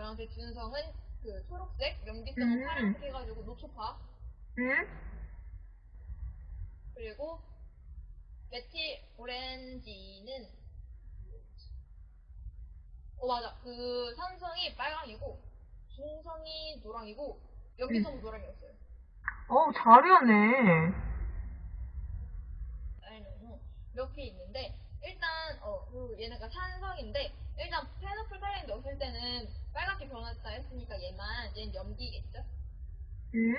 노란색, 준성은 그 초록색, 염기성은 음. 파란색 해가지고 노초파. 응? 그리고 메틸 오렌지는 어 맞아 그 산성이 빨강이고 중성이 노랑이고 염기성은 노랑이었어요. 어우, 잘하네. 아니면 이렇게 있는데 일단 어 그리고 얘네가 산성인데 일단 페노플 탈렌 넣었을 때는 변했다 했으니까 얘만 얘는 염기겠죠. 응?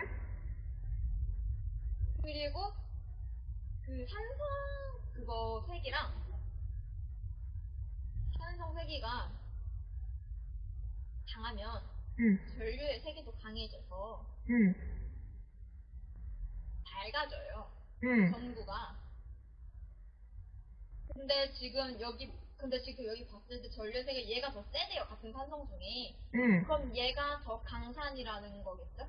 그리고 그 산성 그거 색이랑 산성 색이가 강하면 응, 전류의 색이 도 강해져서 응, 밝아져요. 응. 전구가. 근데 지금 여기 근데 지금 여기 봤을 때 전류의 색이 얘가 더 세대요. 같은 산성 중에. 응. 그럼 얘가 더 강산이라는 거겠죠?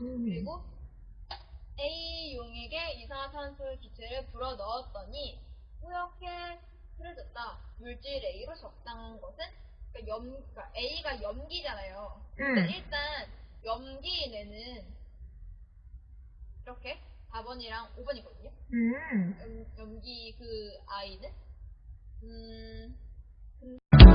음. 그리고 A용에게 이산화탄소 기체를 불어 넣었더니 뿌옇게 흐려졌다. 물질 A로 적당한 것은 그러니까 염, 그러니까 A가 염기잖아요. 응. 일단 염기인에는 이렇게 4번이랑 5번이거든요. 응. 염, 염기 그 아이는 음, 근-